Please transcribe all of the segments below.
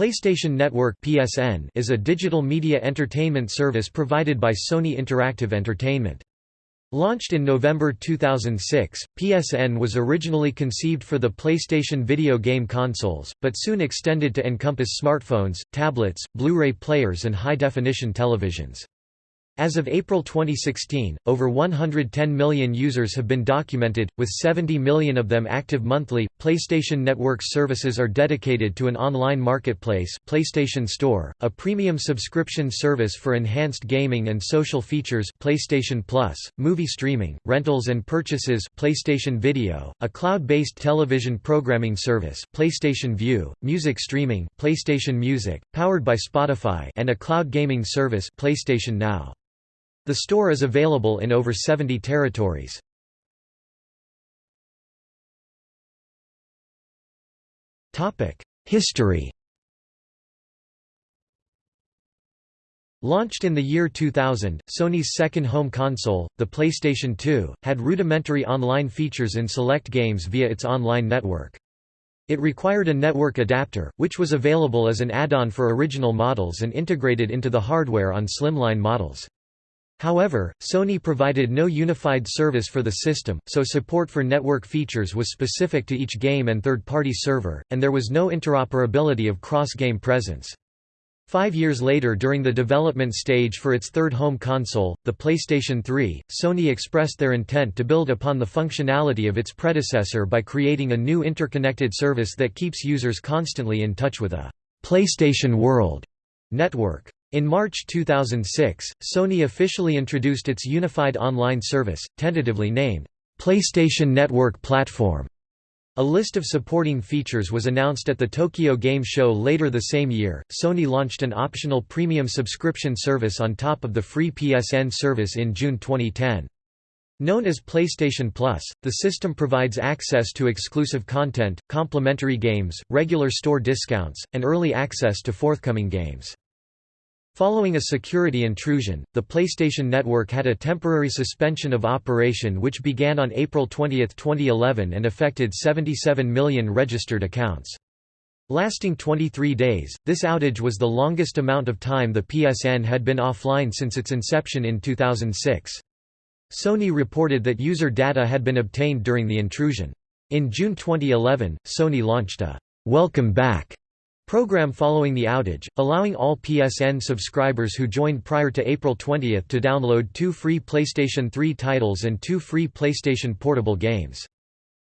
PlayStation Network (PSN) is a digital media entertainment service provided by Sony Interactive Entertainment. Launched in November 2006, PSN was originally conceived for the PlayStation video game consoles, but soon extended to encompass smartphones, tablets, Blu-ray players and high-definition televisions. As of April 2016, over 110 million users have been documented, with 70 million of them active monthly. PlayStation Network services are dedicated to an online marketplace, PlayStation Store, a premium subscription service for enhanced gaming and social features, PlayStation Plus, movie streaming, rentals and purchases, PlayStation Video, a cloud-based television programming service, PlayStation Vue, music streaming, PlayStation Music, powered by Spotify, and a cloud gaming service, PlayStation Now. The store is available in over 70 territories. History Launched in the year 2000, Sony's second home console, the PlayStation 2, had rudimentary online features in select games via its online network. It required a network adapter, which was available as an add-on for original models and integrated into the hardware on slimline models. However, Sony provided no unified service for the system, so support for network features was specific to each game and third-party server, and there was no interoperability of cross-game presence. Five years later during the development stage for its third home console, the PlayStation 3, Sony expressed their intent to build upon the functionality of its predecessor by creating a new interconnected service that keeps users constantly in touch with a «PlayStation World» network. In March 2006, Sony officially introduced its unified online service, tentatively named, PlayStation Network Platform. A list of supporting features was announced at the Tokyo Game Show later the same year. Sony launched an optional premium subscription service on top of the free PSN service in June 2010. Known as PlayStation Plus, the system provides access to exclusive content, complimentary games, regular store discounts, and early access to forthcoming games. Following a security intrusion, the PlayStation Network had a temporary suspension of operation which began on April 20, 2011 and affected 77 million registered accounts. Lasting 23 days, this outage was the longest amount of time the PSN had been offline since its inception in 2006. Sony reported that user data had been obtained during the intrusion. In June 2011, Sony launched a «Welcome Back» program following the outage, allowing all PSN subscribers who joined prior to April 20 to download two free PlayStation 3 titles and two free PlayStation Portable games.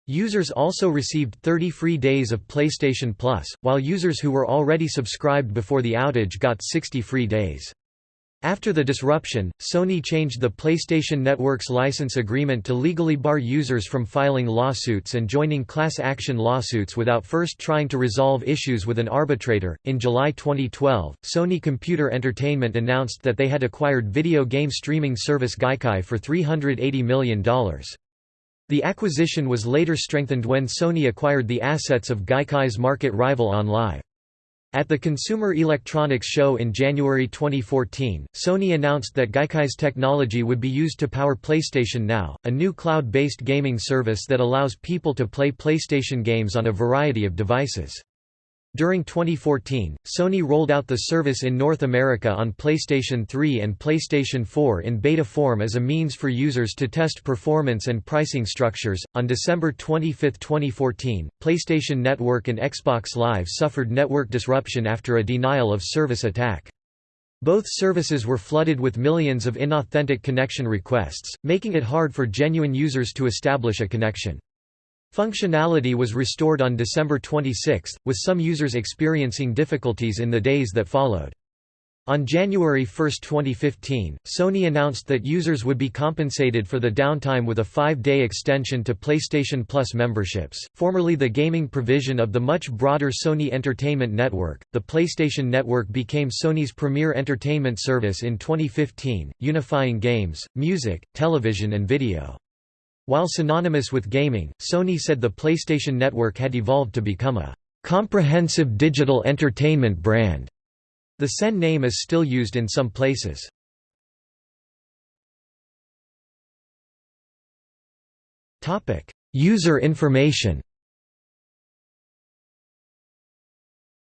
Users also received 30 free days of PlayStation Plus, while users who were already subscribed before the outage got 60 free days. After the disruption, Sony changed the PlayStation Network's license agreement to legally bar users from filing lawsuits and joining class action lawsuits without first trying to resolve issues with an arbitrator. In July 2012, Sony Computer Entertainment announced that they had acquired video game streaming service Gaikai for $380 million. The acquisition was later strengthened when Sony acquired the assets of Gaikai's market rival OnLive. At the Consumer Electronics Show in January 2014, Sony announced that Gaikai's technology would be used to power PlayStation Now, a new cloud-based gaming service that allows people to play PlayStation games on a variety of devices. During 2014, Sony rolled out the service in North America on PlayStation 3 and PlayStation 4 in beta form as a means for users to test performance and pricing structures. On December 25, 2014, PlayStation Network and Xbox Live suffered network disruption after a denial of service attack. Both services were flooded with millions of inauthentic connection requests, making it hard for genuine users to establish a connection. Functionality was restored on December 26, with some users experiencing difficulties in the days that followed. On January 1, 2015, Sony announced that users would be compensated for the downtime with a five-day extension to PlayStation Plus memberships, formerly the gaming provision of the much broader Sony Entertainment Network. The PlayStation Network became Sony's premier entertainment service in 2015, unifying games, music, television and video. While synonymous with gaming, Sony said the PlayStation Network had evolved to become a comprehensive digital entertainment brand. The SEN name is still used in some places. Topic: User information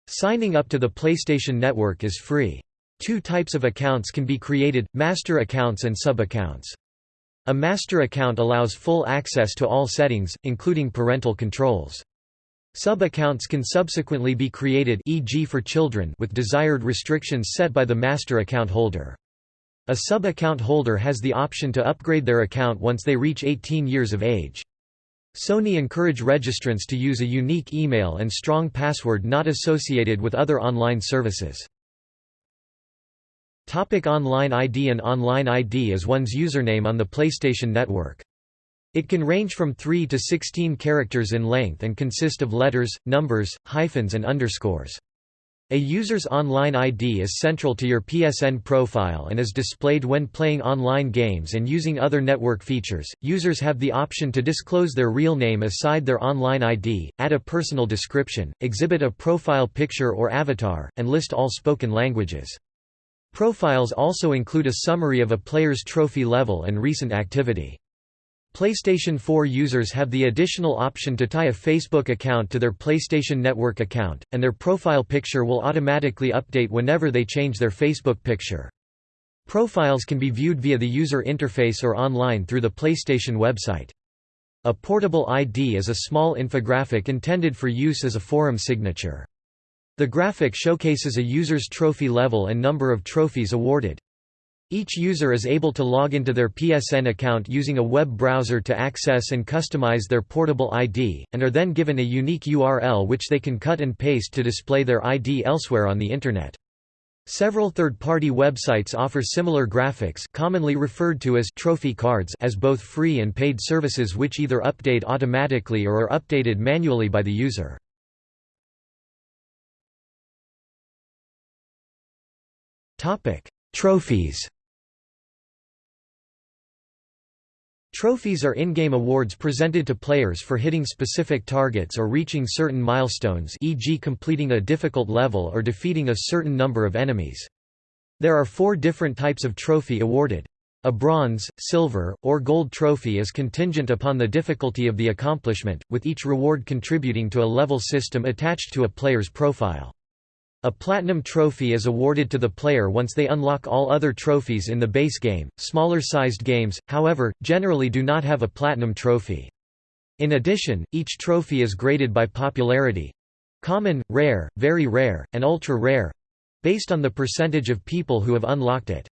Signing up to the PlayStation Network is free. Two types of accounts can be created, master accounts and sub-accounts. A master account allows full access to all settings, including parental controls. Sub-accounts can subsequently be created e.g. for children with desired restrictions set by the master account holder. A sub-account holder has the option to upgrade their account once they reach 18 years of age. Sony encourage registrants to use a unique email and strong password not associated with other online services. Topic online ID An online ID is one's username on the PlayStation Network. It can range from 3 to 16 characters in length and consist of letters, numbers, hyphens and underscores. A user's online ID is central to your PSN profile and is displayed when playing online games and using other network features. Users have the option to disclose their real name aside their online ID, add a personal description, exhibit a profile picture or avatar, and list all spoken languages. Profiles also include a summary of a player's trophy level and recent activity. PlayStation 4 users have the additional option to tie a Facebook account to their PlayStation Network account, and their profile picture will automatically update whenever they change their Facebook picture. Profiles can be viewed via the user interface or online through the PlayStation website. A portable ID is a small infographic intended for use as a forum signature. The graphic showcases a user's trophy level and number of trophies awarded. Each user is able to log into their PSN account using a web browser to access and customize their portable ID, and are then given a unique URL which they can cut and paste to display their ID elsewhere on the Internet. Several third-party websites offer similar graphics commonly referred to as trophy cards as both free and paid services which either update automatically or are updated manually by the user. Trophies Trophies are in-game awards presented to players for hitting specific targets or reaching certain milestones e.g. completing a difficult level or defeating a certain number of enemies. There are four different types of trophy awarded. A bronze, silver, or gold trophy is contingent upon the difficulty of the accomplishment, with each reward contributing to a level system attached to a player's profile. A platinum trophy is awarded to the player once they unlock all other trophies in the base game. Smaller sized games, however, generally do not have a platinum trophy. In addition, each trophy is graded by popularity common, rare, very rare, and ultra rare based on the percentage of people who have unlocked it.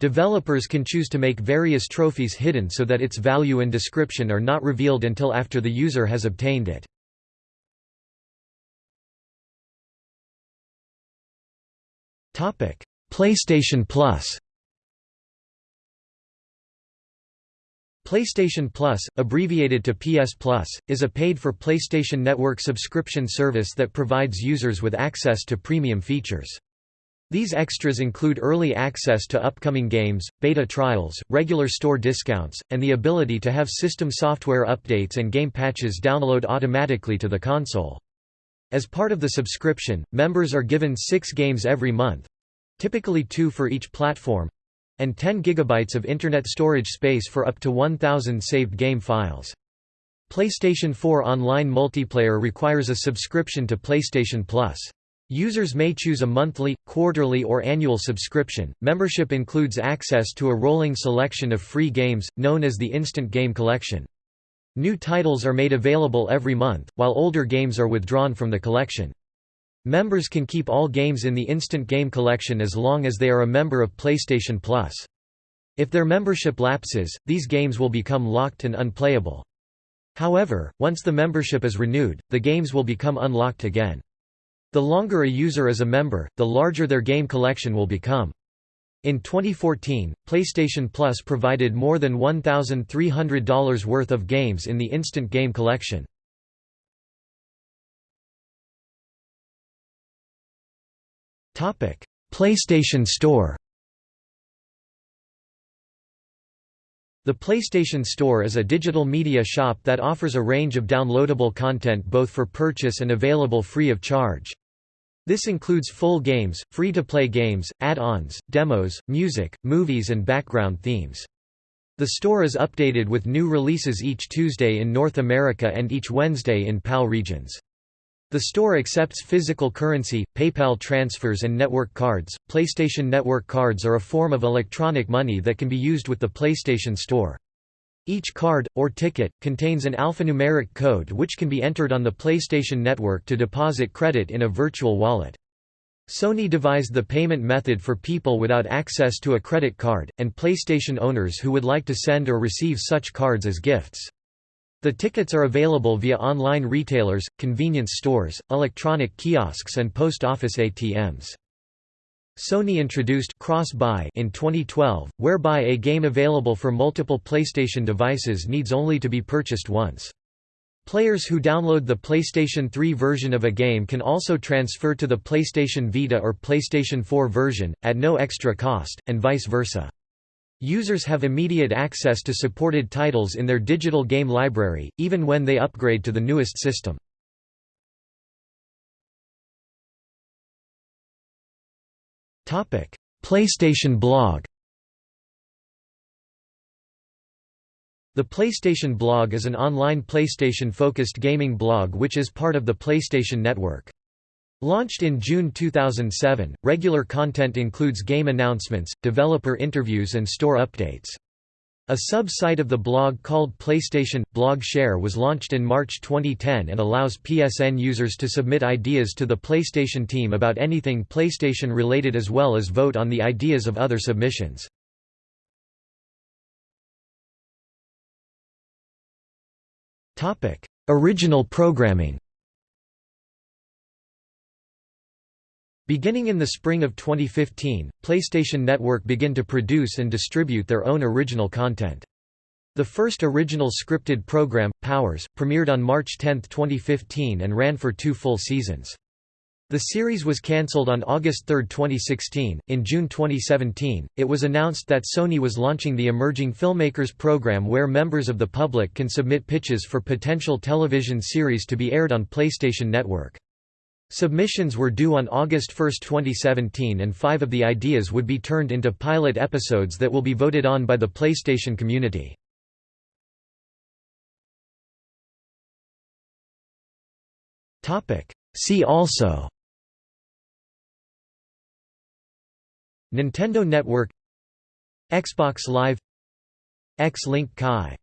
Developers can choose to make various trophies hidden so that its value and description are not revealed until after the user has obtained it. PlayStation Plus PlayStation Plus, abbreviated to PS Plus, is a paid-for PlayStation Network subscription service that provides users with access to premium features. These extras include early access to upcoming games, beta trials, regular store discounts, and the ability to have system software updates and game patches download automatically to the console. As part of the subscription, members are given six games every month—typically two for each platform—and 10 GB of Internet storage space for up to 1,000 saved game files. PlayStation 4 Online multiplayer requires a subscription to PlayStation Plus. Users may choose a monthly, quarterly or annual subscription. Membership includes access to a rolling selection of free games, known as the Instant Game Collection. New titles are made available every month, while older games are withdrawn from the collection. Members can keep all games in the Instant Game Collection as long as they are a member of PlayStation Plus. If their membership lapses, these games will become locked and unplayable. However, once the membership is renewed, the games will become unlocked again. The longer a user is a member, the larger their game collection will become. In 2014, PlayStation Plus provided more than $1,300 worth of games in the Instant Game Collection. PlayStation Store The PlayStation Store is a digital media shop that offers a range of downloadable content both for purchase and available free of charge. This includes full games, free-to-play games, add-ons, demos, music, movies and background themes. The store is updated with new releases each Tuesday in North America and each Wednesday in PAL regions. The store accepts physical currency, PayPal transfers and network cards. PlayStation Network cards are a form of electronic money that can be used with the PlayStation Store. Each card, or ticket, contains an alphanumeric code which can be entered on the PlayStation Network to deposit credit in a virtual wallet. Sony devised the payment method for people without access to a credit card, and PlayStation owners who would like to send or receive such cards as gifts. The tickets are available via online retailers, convenience stores, electronic kiosks and post office ATMs. Sony introduced cross-buy in 2012, whereby a game available for multiple PlayStation devices needs only to be purchased once. Players who download the PlayStation 3 version of a game can also transfer to the PlayStation Vita or PlayStation 4 version, at no extra cost, and vice versa. Users have immediate access to supported titles in their digital game library, even when they upgrade to the newest system. PlayStation blog The PlayStation blog is an online PlayStation-focused gaming blog which is part of the PlayStation Network. Launched in June 2007, regular content includes game announcements, developer interviews and store updates. A sub-site of the blog called PlayStation Blog Share was launched in March 2010 and allows PSN users to submit ideas to the PlayStation team about anything PlayStation related as well as vote on the ideas of other submissions. Original programming Beginning in the spring of 2015, PlayStation Network began to produce and distribute their own original content. The first original scripted program, Powers, premiered on March 10, 2015 and ran for two full seasons. The series was cancelled on August 3, 2016. In June 2017, it was announced that Sony was launching the Emerging Filmmakers program where members of the public can submit pitches for potential television series to be aired on PlayStation Network. Submissions were due on August 1, 2017 and five of the ideas would be turned into pilot episodes that will be voted on by the PlayStation community. See also Nintendo Network Xbox Live X-Link Kai